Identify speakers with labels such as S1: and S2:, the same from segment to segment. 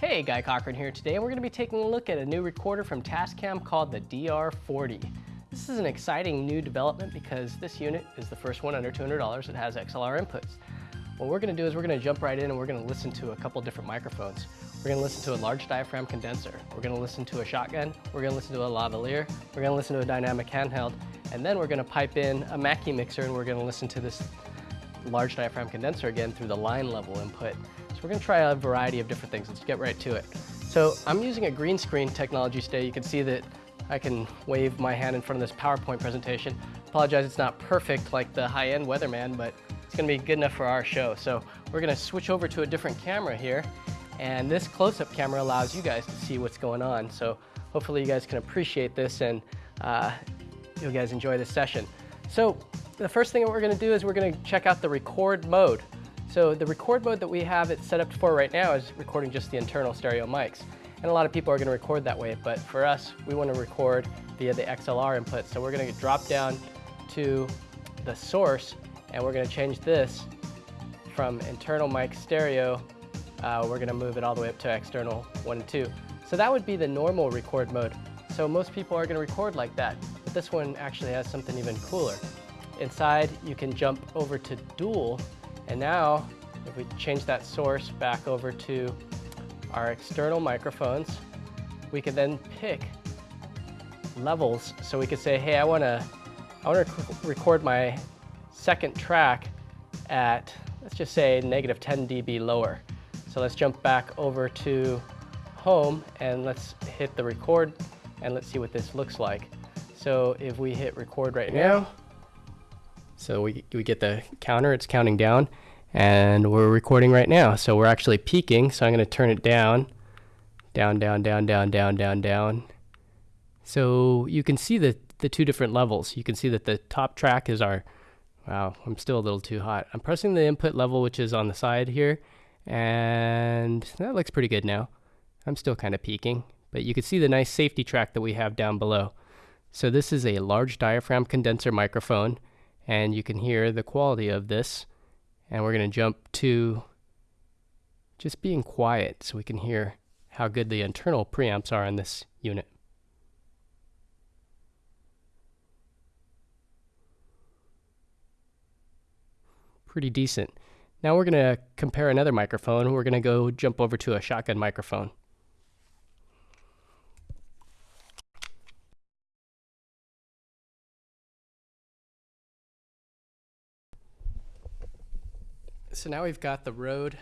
S1: Hey, Guy Cochran here today, and we're going to be taking a look at a new recorder from Tascam called the DR40. This is an exciting new development because this unit is the first one under $200 that has XLR inputs. What we're going to do is we're going to jump right in and we're going to listen to a couple different microphones. We're going to listen to a large diaphragm condenser. We're going to listen to a shotgun. We're going to listen to a lavalier. We're going to listen to a dynamic handheld. And then we're going to pipe in a Mackie mixer and we're going to listen to this large diaphragm condenser again through the line level input. So we're to try a variety of different things. Let's get right to it. So I'm using a green screen technology today. You can see that I can wave my hand in front of this PowerPoint presentation. Apologize it's not perfect like the high-end Weatherman, but it's to be good enough for our show. So we're to switch over to a different camera here. And this close-up camera allows you guys to see what's going on. So hopefully you guys can appreciate this and uh, you guys enjoy this session. So the first thing that we're to do is we're to check out the record mode. So the record mode that we have it set up for right now is recording just the internal stereo mics. And a lot of people are going to record that way, but for us, we want to record via the XLR input. So we're going to drop down to the source, and we're going to change this from internal mic stereo. Uh, we're going to move it all the way up to external 1 and 2. So that would be the normal record mode. So most people are going to record like that, but this one actually has something even cooler. Inside, you can jump over to dual and now, if we change that source back over to our external microphones, we can then pick levels. So we could say, hey, I want to I want to record my second track at, let's just say, negative 10 dB lower. So let's jump back over to home and let's hit the record and let's see what this looks like. So if we hit record right now, so we, we get the counter, it's counting down, and we're recording right now. So we're actually peaking, so I'm going to turn it down, down, down, down, down, down, down, down. So you can see the, the two different levels. You can see that the top track is our, wow, I'm still a little too hot. I'm pressing the input level, which is on the side here, and that looks pretty good now. I'm still kind of peaking, but you can see the nice safety track that we have down below. So this is a large diaphragm condenser microphone and you can hear the quality of this. And we're going to jump to just being quiet so we can hear how good the internal preamps are in this unit. Pretty decent. Now we're going to compare another microphone. We're going to go jump over to a shotgun microphone. So now we've got the Rode.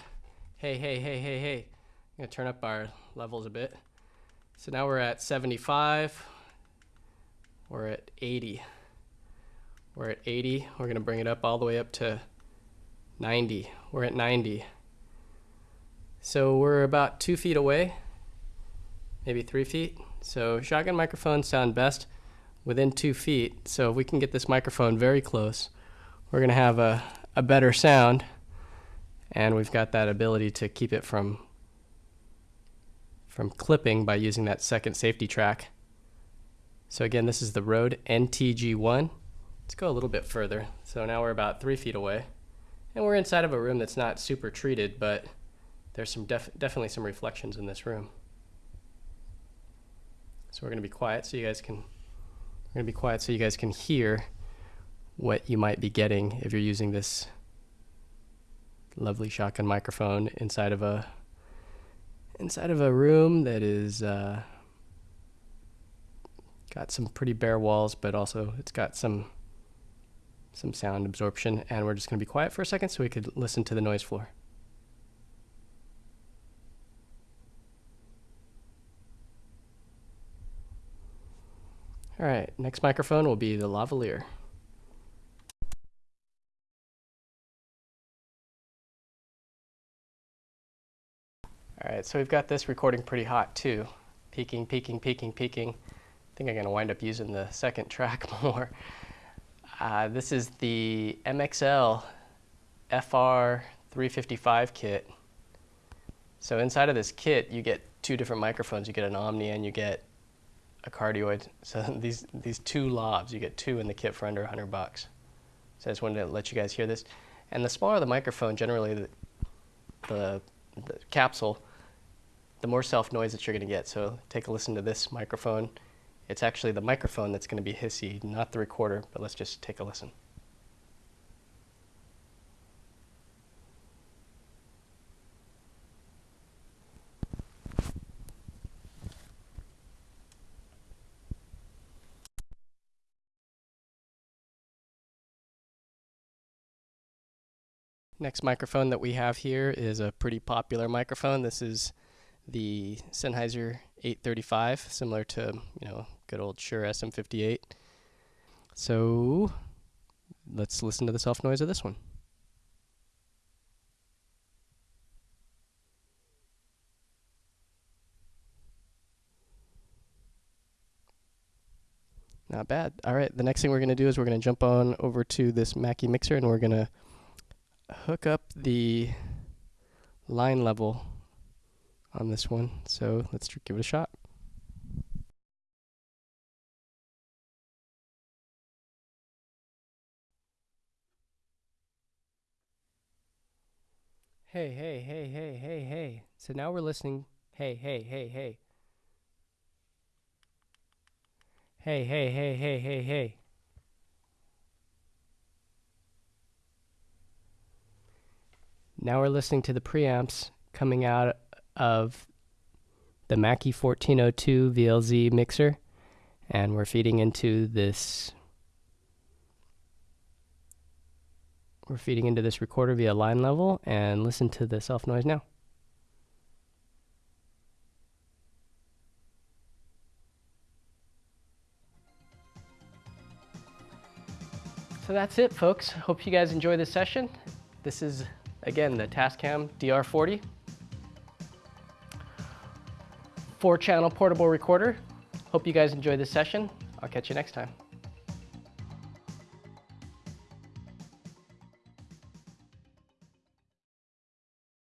S1: Hey, hey, hey, hey, hey. I'm to turn up our levels a bit. So now we're at 75. We're at 80. We're at 80. We're to bring it up all the way up to 90. We're at 90. So we're about two feet away, maybe three feet. So shotgun microphones sound best within two feet. So if we can get this microphone very close, we're to have a, a better sound and we've got that ability to keep it from from clipping by using that second safety track. So again, this is the Rode NTG1. Let's go a little bit further. So now we're about three feet away. And we're inside of a room that's not super treated, but there's some def definitely some reflections in this room. So we're going to be quiet so you guys can we're going to be quiet so you guys can hear what you might be getting if you're using this lovely shotgun microphone inside of a inside of a room that is uh, got some pretty bare walls, but also it's got some some sound absorption. And we're just going to be quiet for a second so we could listen to the noise floor. All right, next microphone will be the lavalier. All right, so we've got this recording pretty hot too. Peaking, peaking, peaking, peaking. I think I'm gonna wind up using the second track more. Uh, this is the MXL FR355 kit. So inside of this kit, you get two different microphones. You get an Omni and you get a cardioid. So these, these two lavs, you get two in the kit for under 100 bucks. So I just wanted to let you guys hear this. And the smaller the microphone, generally the, the, the capsule, the more self noise that you're going to get. So take a listen to this microphone. It's actually the microphone that's going to be hissy, not the recorder, but let's just take a listen. Next microphone that we have here is a pretty popular microphone. This is the Sennheiser 835, similar to, you know, good old Shure SM58. So let's listen to the self noise of this one. Not bad. All right, the next thing we're going to do is we're going to jump on over to this Mackie mixer and we're going to hook up the line level on this one. So let's give it a shot. Hey, hey, hey, hey, hey, hey. So now we're listening. Hey, hey, hey, hey. Hey, hey, hey, hey, hey, hey. Now we're listening to the preamps coming out of the Mackie 1402 VLZ mixer, and we're feeding into this. We're feeding into this recorder via line level, and listen to the self noise now. So that's it, folks. Hope you guys enjoy this session. This is Again, the Tascam DR40. Four channel portable recorder. Hope you guys enjoy this session. I'll catch you next time.